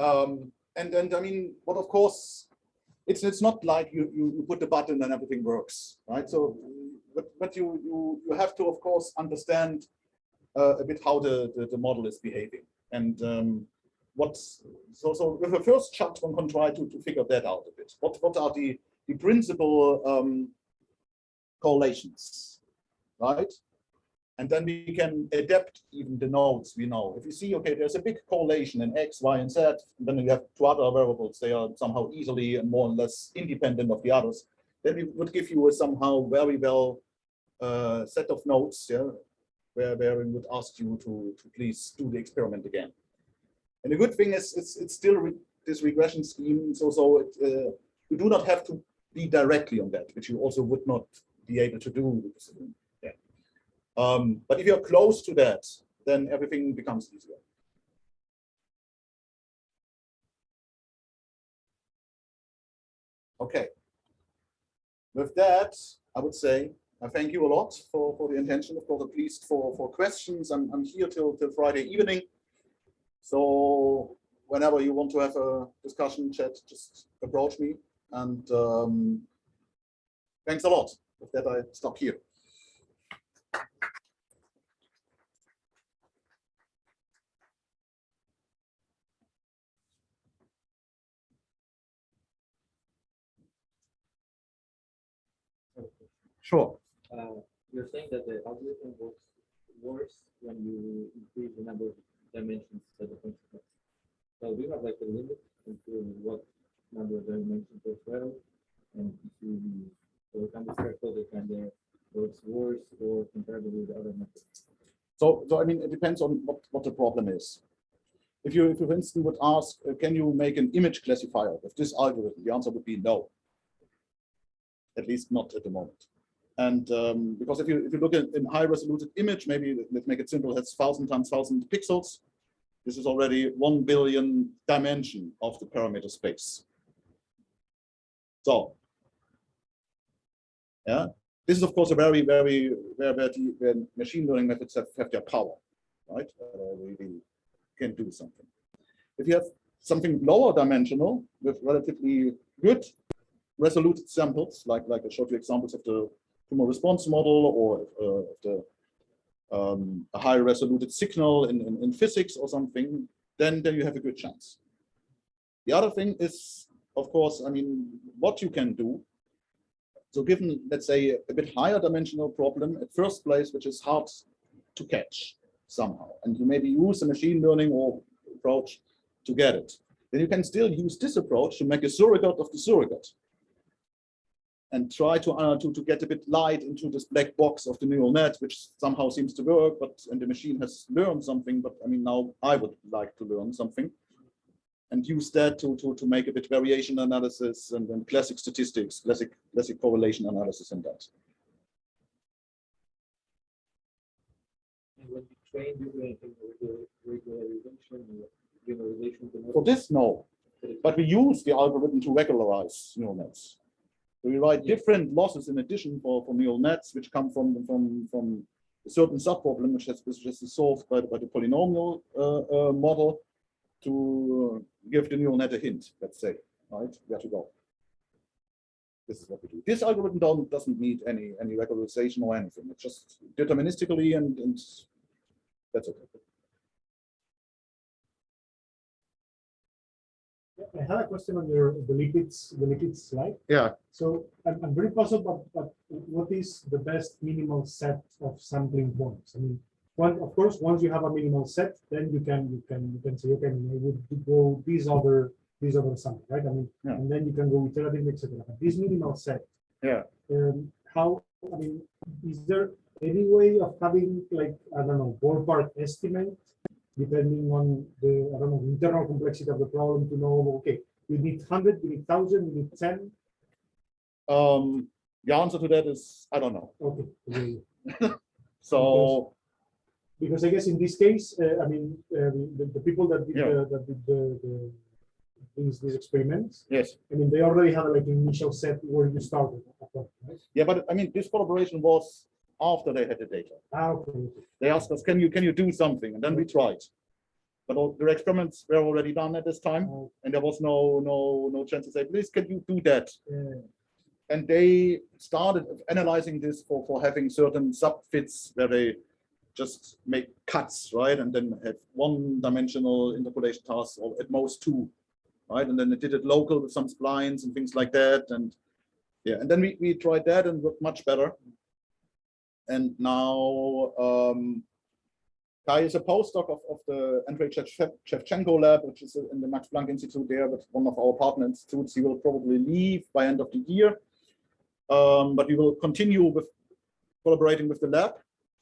Um, and and I mean, but of course, it's it's not like you you, put the button and everything works, right? So, but but you you you have to of course understand uh, a bit how the, the the model is behaving and um, what's so so with the first shot one can try to to figure that out a bit. What what are the the principal um, correlations, right? And then we can adapt even the nodes we know. If you see, okay, there's a big correlation in X, Y, and Z, then you have two other variables, they are somehow easily and more or less independent of the others, then we would give you a somehow very well uh, set of nodes, yeah, where, where we would ask you to, to please do the experiment again. And the good thing is, it's, it's still re this regression scheme, so, so it, uh, you do not have to be directly on that, which you also would not be able to do. Um, but if you're close to that, then everything becomes easier. Okay. With that, I would say I thank you a lot for, for the intention, of course, at least for, for questions. I'm, I'm here till, till Friday evening. So whenever you want to have a discussion chat, just approach me. And um, thanks a lot. With that, I stop here. Sure. uh, you're saying that the algorithm works worse when you increase the number of dimensions that the function has. So you have like a limit into what number of dimensions as well? And if you so can be careful that kind of works worse or comparable with the other methods. So, so I mean, it depends on what, what the problem is. If you, if you, for instance, would ask, uh, can you make an image classifier with this algorithm? The answer would be no. At least not at the moment. And um, because if you if you look at in high resolution image, maybe let's make it simple, that's thousand times thousand pixels. This is already one billion dimension of the parameter space. So, yeah, this is of course a very very where where, the, machine learning methods have, have their power, right? Uh, really can do something. If you have something lower dimensional with relatively good resolute samples, like like I showed you examples of the tumor response model or uh, the um, a high resoluted signal in, in, in physics or something, then then you have a good chance. The other thing is, of course, I mean, what you can do. So given, let's say, a bit higher dimensional problem at first place, which is hard to catch somehow, and you maybe use a machine learning or approach to get it, then you can still use this approach to make a surrogate of the surrogate and try to, uh, to, to get a bit light into this black box of the neural net, which somehow seems to work, but and the machine has learned something, but I mean, now I would like to learn something. and use that to, to, to make a bit variation analysis and then classic statistics, classic, classic correlation analysis and that. And when you train, you do anything with regularization generalization? For this, no, but we use the algorithm to regularize neural nets. We write different losses in addition for, for neural nets, which come from, from, from a certain subproblem, which has, which is solved by, the- by the polynomial uh, uh, model to give the neural net a hint, let's say, right, where to go. This is what we do. This algorithm don't, doesn't need any, any regularization or anything. It's just deterministically and, and that's okay. I had a question on your, the lipids, the lipids slide. Yeah. So I'm, I'm very puzzled, but, but what is the best minimal set of sampling points? I mean, one, of course, once you have a minimal set, then you can, you can, you can say, okay, I would go these other, these other samples, right? I mean, Yeah. and then you can go iterative, et cetera. But This minimal set. Yeah. Um, how, I mean, is there any way of having like, I don't know, ballpark estimate depending on the, I don't know, internal complexity of the problem to know, okay, you need hundred, you need thousand, you need ten, Um, the answer to that is, I don't know. okay. So, Because I guess in this case, uh, I mean, um, the, the people that did, Yeah. the, that did the, the, these, these experiments, yes. I mean, they already had like an initial set where you started. right? Yeah, but I mean, this collaboration was after they had the data. Ah, okay, okay. They asked us, can you, can you do something? And then we tried. But all the experiments were already done at this time Oh, and there was no, no, no chance to say, please, can you do that? yeah. And they started analyzing this for, for having certain subfits where they just make cuts, right? And then have one dimensional interpolation tasks or at most two, right? And then they did it local with some splines and things like that. And yeah, and then we, we tried that and worked much better. And now um, Kai is a postdoc of, of the Andrej Shevchenko lab, which is in the Max Planck Institute there, but one of our partner institutes. He will probably leave by end of the year. Um, but we will continue with collaborating with the lab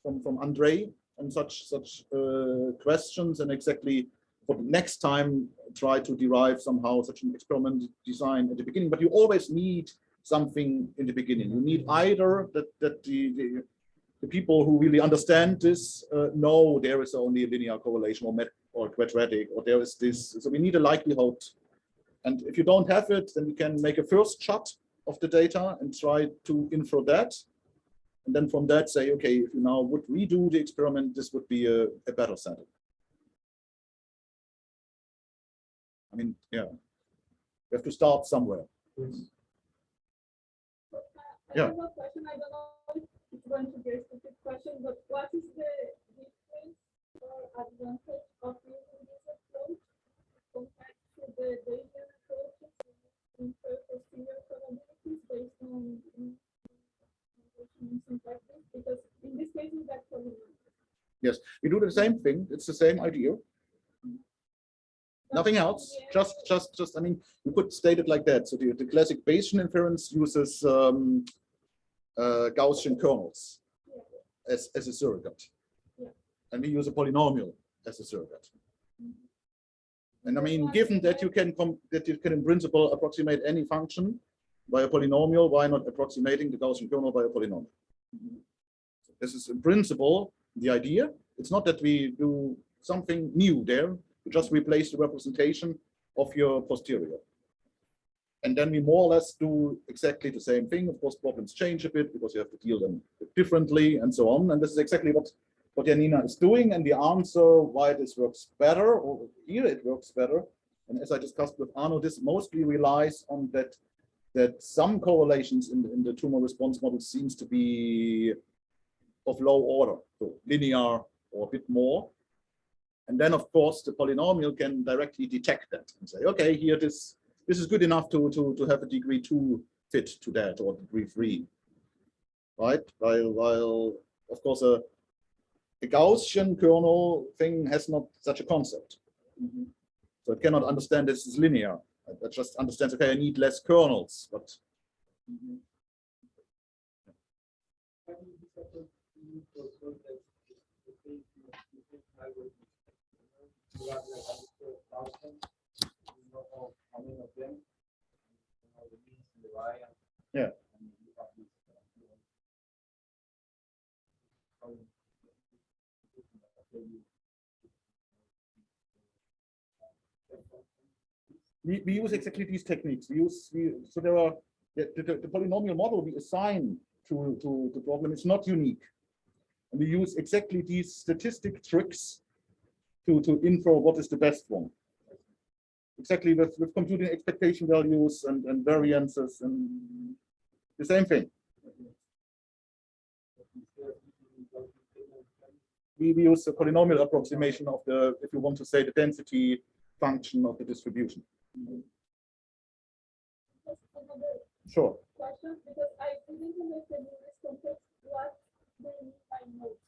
from, from Andrej and such such uh, questions and exactly for the next time try to derive somehow such an experiment design at the beginning. But you always need something in the beginning. You need either that that the, the the people who really understand this uh, know there is only a linear correlation or met or quadratic or there is this. So we need a likelihood. And if you don't have it, then we can make a first shot of the data and try to infer that. And then from that say, okay, if you now would redo the experiment, this would be a, a better setting. I mean, yeah, we have to start somewhere. Yes. Yeah. Going to be a stupid question, but what is the difference or advantage of using this approach compared to the Bayesian approaches in of senior probabilities based on? Because in this case, actually. We do the same thing. It's the same idea. Nothing else, just, just, just, I mean, you could state it like that. So the, the classic Bayesian inference uses um, Gaussian kernels as, as a surrogate. And we use a polynomial as a surrogate. Mhm. And I mean, given that you can, that you can in principle approximate any function by a polynomial, why not approximating the Gaussian kernel by a polynomial? This is in principle the idea. It's not that we do something new there. We just replace the representation of your posterior. And then we more or less do exactly the same thing. Of course, problems change a bit because you have to deal them differently and so on. And this is exactly what, what Janina is doing. And the answer why this works better, or here it works better. And as I discussed with Arnau, this mostly relies on that that some correlations in, in the tumor response model seems to be of low order, so linear or a bit more. And then, of course, the polynomial can directly detect that and say, okay, here this this is good enough to to to have a degree two fit to that or degree three, right? While while of course a a Gaussian kernel thing has not such a concept, mm-hmm. so it cannot understand this is linear. It just understands, okay, I need less kernels, but do you the y. and- Yeah. we, we use exactly these techniques. We use, we, so there are, the, the, the polynomial model we assign to, to the problem is not unique. And we use exactly these statistic tricks to, to infer what is the best one. Exactly with, with computing expectation values and, and variances and the same thing. We, we use a polynomial approximation of the, if you want to say, the density function of the distribution. Sure. because I didn't understand in this context what mean by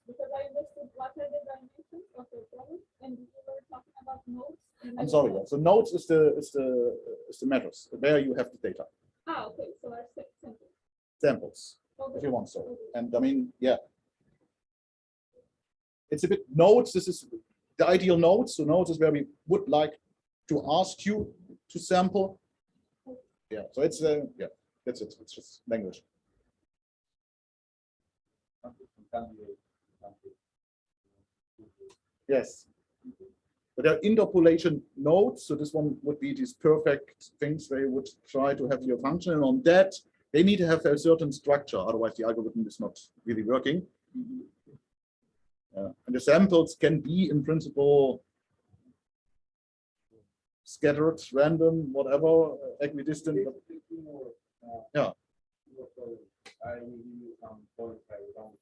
because I understood what are the dimensions of the problem, and you were talking about nodes. and I I'm sorry. So nodes is the is the is the matters There you have the data Ah, okay, so our simple. samples if you want so. okay. And I mean, yeah, it's a bit nodes. This is the ideal nodes. So nodes is where we would like to ask you to sample. Yeah. So it's uh, yeah. That's it. It's just language. Yes. But there are interpolation nodes, so this one would be these perfect things where you would try to have your function, and on that, they need to have a certain structure, otherwise the algorithm is not really working. Uh, and the samples can be, in principle, scattered, random, whatever, uh, equidistant. but- Basically, more, uh, Yeah. I will give you some points I want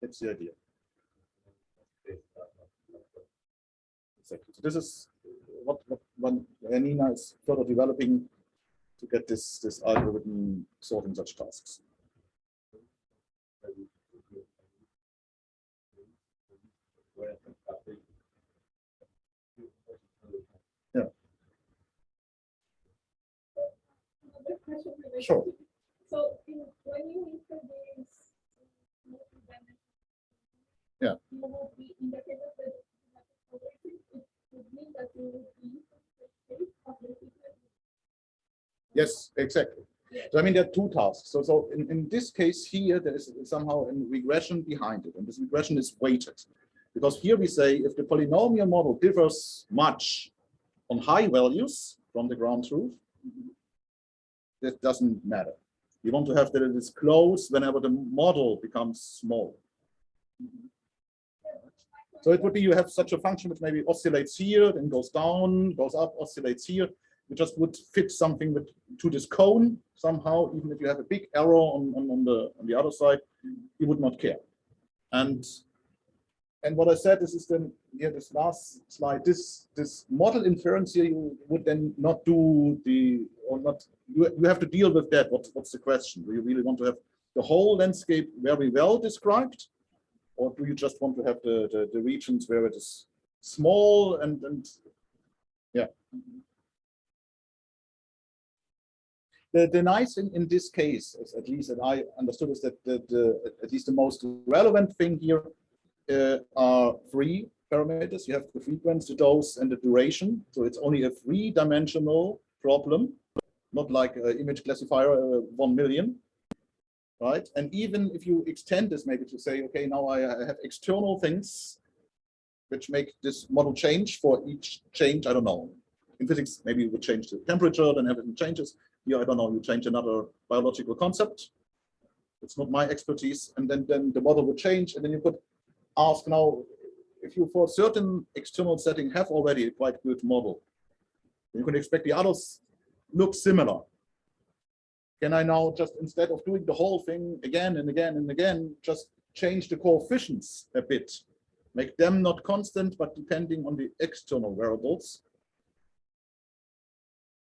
That's the idea. Exactly. So this is what, what one Nina is further developing to get this, this algorithm sorting such tasks. Related Sure. So in, when you introduce. Sequence. Yes, exactly. So I mean, there are two tasks. So, so in, in this case here, there is somehow a regression behind it, and this regression is weighted. Because here we say if the polynomial model differs much on high values from the ground truth, that doesn't matter. We want to have that it is close whenever the model becomes small. So it would be you have such a function which maybe oscillates here, then goes down, goes up, oscillates here. You just would fit something with to this cone somehow, even if you have a big arrow on, on, on the on the other side, you would not care. And and what I said is, is then here this last slide, this this model inference here, you would then not do the or not you, you have to deal with that. What, what's the question? Do you really want to have the whole landscape very well described? Or do you just want to have the, the, the regions where it is small and, and yeah. The, the nice thing in this case, is at least that I understood, is that the, the at least the most relevant thing here uh, are three parameters. You have the frequency, the dose, and the duration. So it's only a three-dimensional problem, not like an image classifier uh, one million right? And even if you extend this maybe to say, okay, now I have external things which make this model change for each change, I don't know. In physics, maybe you would change the temperature, then everything changes. Here, I don't know, you change another biological concept. It's not my expertise. And then, then the model would change. And then you could ask now, if you for certain external setting have already a quite good model, you can expect the others look similar can I now just instead of doing the whole thing again and again and again, just change the coefficients a bit, make them not constant, but depending on the external variables.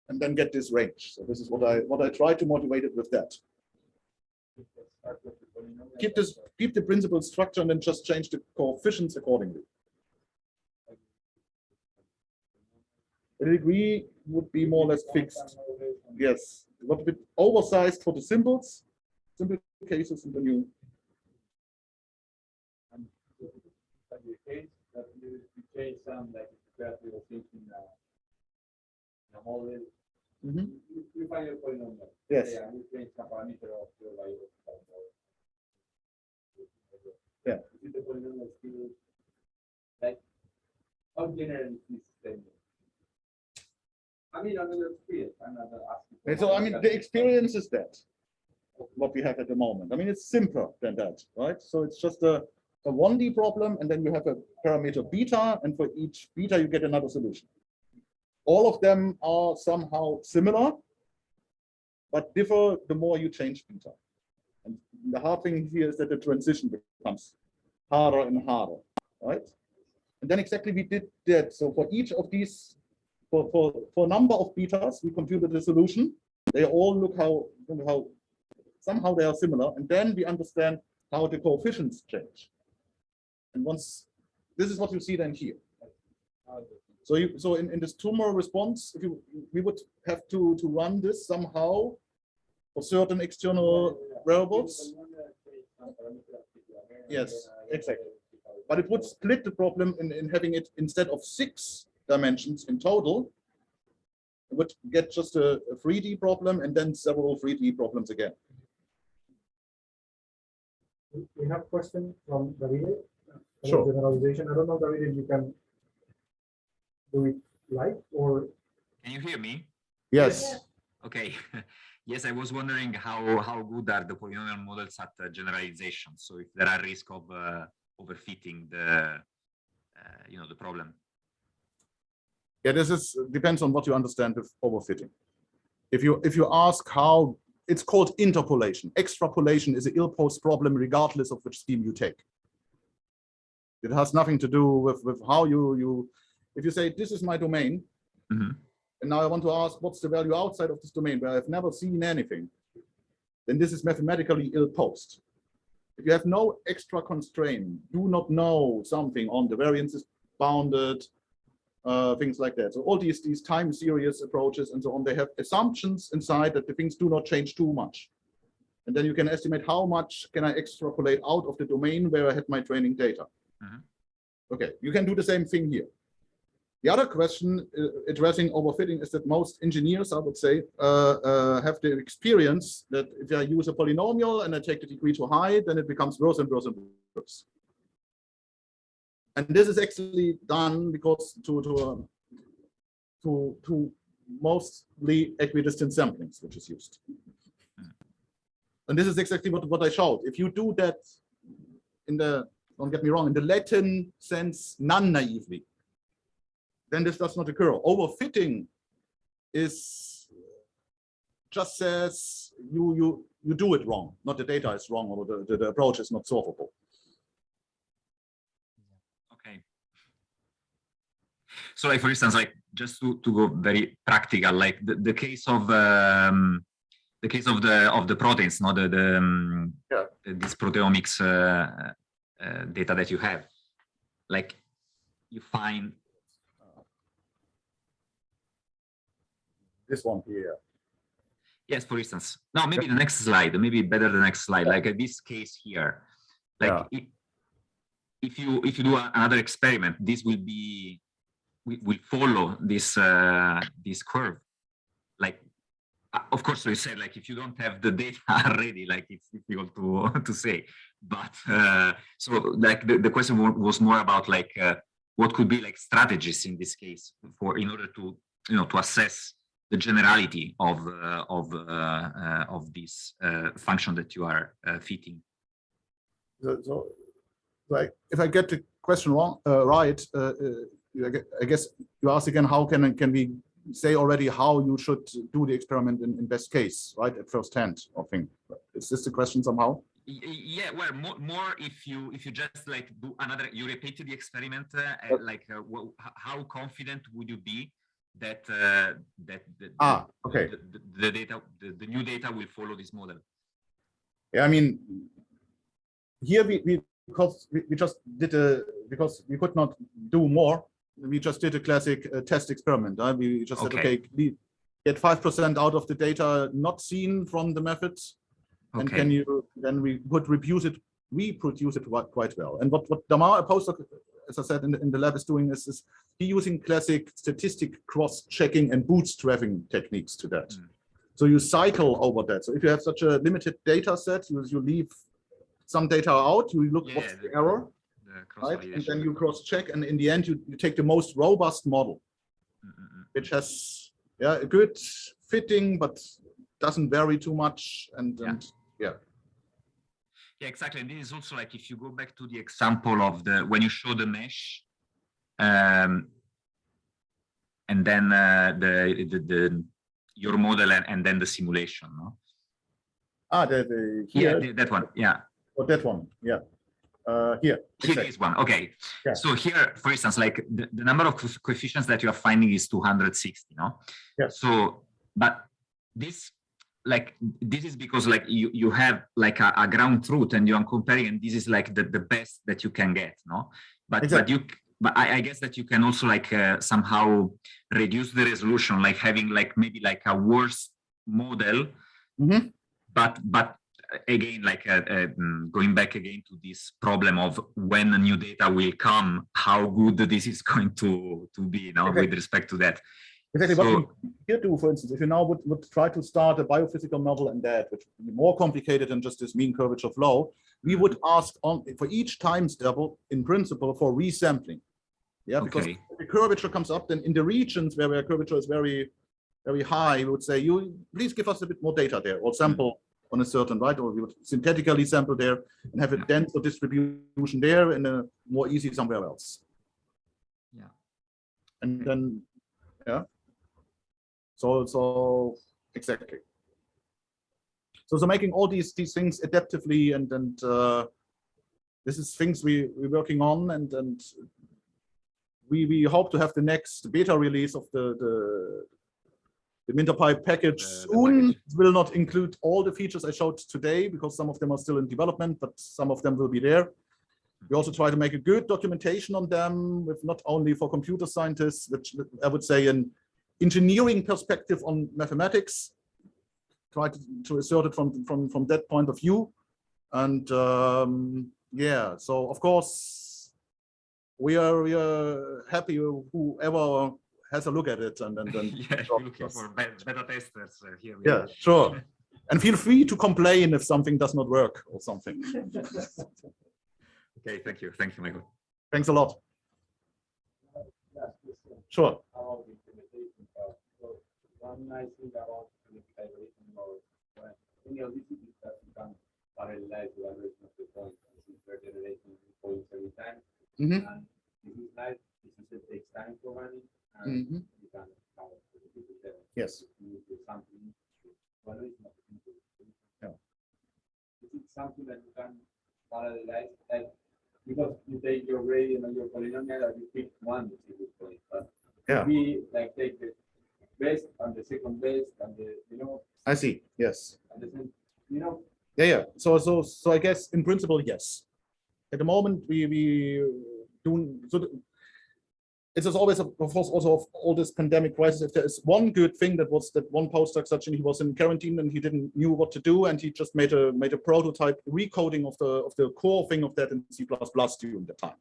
and then get this range. So this is what I what I try to motivate it with that. Keep this keep the principal structure and then just change the coefficients accordingly. The degree would be more or less fixed. Yes, a bit oversized for the symbols, simple cases, and then you And the case that you you change some, like if you have to uh, in a, in a mm-hmm. you, you find your polynomial. yes. Yeah, you change some parameter of your variable. Yeah. Is the polynomial still, like, how general is this thing? I mean, experience, I'm not asking. And so, I mean, the experience is that, what we have at the moment. I mean, it's simpler than that, right? So it's just a, a 1D problem, and then you have a parameter beta, and for each beta, you get another solution. All of them are somehow similar, but differ the more you change beta. And the hard thing here is that the transition becomes harder and harder, right? And then exactly we did that. So for each of these for, for, for a number of betas, we computed the solution. They all look how, how somehow they are similar. And then we understand how the coefficients change. And once, this is what you see then here. So you, so in, in this tumor response, if you, we would have to, to run this somehow for certain external variables. Yes, exactly. But it would split the problem in, in having it instead of six dimensions in total. It would get just a, a 3D problem and then several 3D problems again. We- We have question from Davide. Sure. Generalization. I don't know, Davide, if you can do it live or Can you hear me? Yes, Okay. Yes, I was wondering how, how good are the polynomial models at uh, generalization? So if there are risk of uh, overfitting the, uh, you know, the problem. Yeah, this is, depends on what you understand with overfitting. If you, if you ask how, it's called interpolation. Extrapolation is an ill-posed problem regardless of which scheme you take. It has nothing to do with, with how you, you, if you say, this is my domain, Mhm. and now I want to ask, what's the value outside of this domain where I've never seen anything, then this is mathematically ill-posed. If you have no extra constraint, do not know something on the variance is bounded, uh, things like that. So all these, these time series approaches and so on, they have assumptions inside that the things do not change too much. And then you can estimate how much can I extrapolate out of the domain where I had my training data. Mhm. Okay, you can do the same thing here. The other question uh, addressing overfitting is that most engineers, I would say, uh, uh, have the experience that if I use a polynomial and I take the degree too high, then it becomes worse and worse and worse. And this is actually done because to to um, to to mostly equidistant samplings, which is used. And this is exactly what what I showed. If you do that in the don't get me wrong in the Latin sense non-naively, then this does not occur. Overfitting is just says you you you do it wrong, not the data is wrong or the, the, the approach is not solvable. Okay. So like, for instance, like just to, to go very practical, like the, the case of um, the case of the of the proteins, not the, the um, Yeah. this proteomics uh, uh, data that you have, like you find This one here. Yes, for instance. No, maybe the next slide, maybe better the next slide, like uh, this case here. Like Yeah. if, if you if you do another experiment, this will be will follow this uh this curve. Like uh, of course we said like if you don't have the data already, like it's difficult to to say. But uh so like the, the question was more about like uh, what could be like strategies in this case for in order to you know to assess the generality of uh, of uh, uh, of this uh, function that you are fitting. So, so, like, if I get the question wrong, right, I guess you ask again, how can, can we say already how you should do the experiment in, in best case, right, at first hand, I think. Is this the question somehow? Yeah, well, more, more if you if you just like do another, you repeat the experiment, uh, uh, like uh, how confident would you be that uh, that the, Ah, okay. the, the, the data the, the new data will follow this model. Yeah, I mean, here we, we because we, we just did a because we could not do more. We just did a classic uh, test experiment. Uh, we just said, Okay. okay, get five percent out of the data not seen from the methods, and can you then we could reproduce it, reproduce it quite, quite well. And what what Damar, a postdoc, as I said in the, in the lab, is doing is, is he using classic statistic cross-checking and bootstrapping techniques to that. Mm. So you cycle over that. So if you have such a limited data set, you, you leave some data out, you look Yeah, what's the- error, right? And then you cross-check, and in the end, you, you take the most robust model, Mm, mm, mm. which has yeah a good fitting, but doesn't vary too much. And, Yeah. and Yeah, exactly. And this is also like if you go back to the example of the when you show the mesh, um, and then uh, the, the the your model and, and then the simulation. No? ah, the, the Yeah, here that one. Yeah, or that one, yeah, uh, here. here exactly. is one. Okay. Yeah. So here, for instance, like the, the number of coefficients that you are finding is 260. No. Yeah. So, but this like this is because like you you have like a, a ground truth and you are comparing and this is like the, the best that you can get no but Exactly. but you but I, I guess that you can also like uh, somehow reduce the resolution like having like maybe like a worse model Mhm. but but uh, again like uh, uh, mm, going back again to this problem of when new data will come how good this is going to to be you know, Okay. with respect to that Exactly what So- we here do, for instance, if you now would, would try to start a biophysical model in that, which would be more complicated than just this mean curvature flow, we would ask on for each time step in principle for resampling. Yeah, because Okay. the curvature comes up, then in the regions where the curvature is very, very high, we would say, you please give us a bit more data there or sample on a certain, right? Or we would synthetically sample there and have a denser distribution there and a more easy somewhere else. Yeah. And then, yeah. So, so exactly. So, so making all these these things adaptively and and uh, this is things we we're working on and and we we hope to have the next beta release of the the the MinterPy package the soon. package. Will not include all the features I showed today because some of them are still in development, but some of them will be there. We also try to make a good documentation on them with not only for computer scientists, which I would say an engineering perspective on mathematics. Try to, to assert it from, from, from that point of view. And um, yeah, so of course, we are, we are happy whoever has a look at it and, and, and yeah, drop you're looking for better testers uh, here. yeah, are. sure. And feel free to complain if something does not work or something. Okay, thank you. Thank you, Michael. Thanks a lot. Last Sure. about the implementation part. So one nice thing about the evaluation mode, when any of these is that you can parallelize the evaluation of the points, this is per generation points every time. Mhm. And this is nice, this is it takes time for running, and Mhm. there. Yes. Is it something that you can parallelize, like, because you take your gradient and your polynomial, and you pick one point, but Yeah. we like take the best and the second best and the, you know, I see. Yes. and the, same- you know, Yeah, yeah. So, so, so I guess in principle, yes. At the moment, we, we do, so it is always, of course, also of all this pandemic crisis. If there is one good thing that was that one postdoc such and he was in quarantine and he didn't knew what to do and he just made a made a prototype recoding of the of the core thing of that in C++ during the time.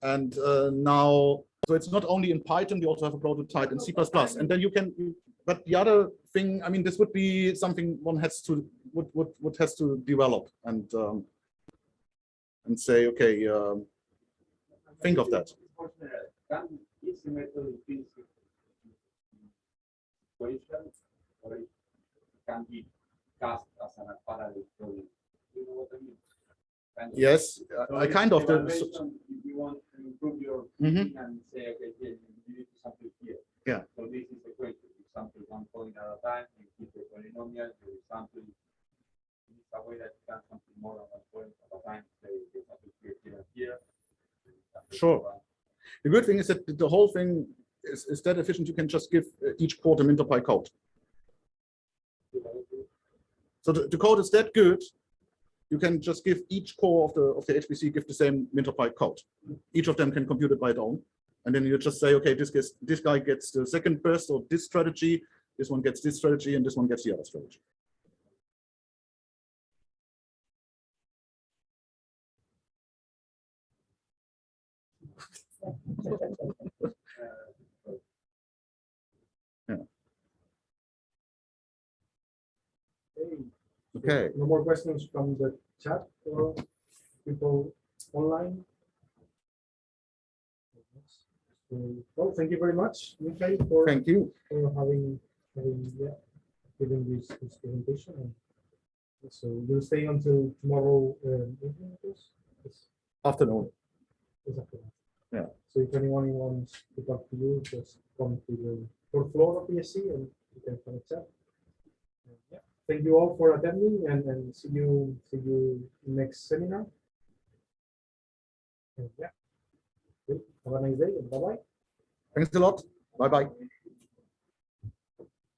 And uh, now, so it's not only in Python, you also have a prototype in C++, and then you can. But the other thing, I mean, this would be something one has to would would would has to develop and um, and say, okay, um, think of that. Can is the method in equation or it can be cast as an parallel problem? You know what I mean? Kind of. Yes, So I kind of. The, evaluation, If you want to improve your Mhm. and say, okay, here, you need to sample here. Yeah. So this is the equation, you sample one point at a time, you keep the polynomial, you sample. It's a way that you can sample more than one point at a time, say, you sample here, here, and here. and you sample Sure. one. The good thing is that the whole thing is, is that efficient, you can just give uh, each the MinterPy code. So the, the code is that good, you can just give each core of the of the HPC give the same MinterPy code. Each of them can compute it by its own, and then you just say, okay, this gets this guy gets the second burst of this strategy, this one gets this strategy, and this one gets the other strategy. Okay. No more questions from the chat or people online? So, Well, thank you very much, Mikhail, for, Thank you. for having, having, yeah, giving this, this presentation. And So you'll stay until tomorrow, um, evening, I guess? Yes, Afternoon. after. Yeah. So if anyone wants to talk to you, just come to the fourth floor of BSC and you can have a chat. Yeah, Thank you all for attending and, and see you, see you next seminar. And, Yeah. Have a nice day and bye-bye. Thanks a lot. Bye bye.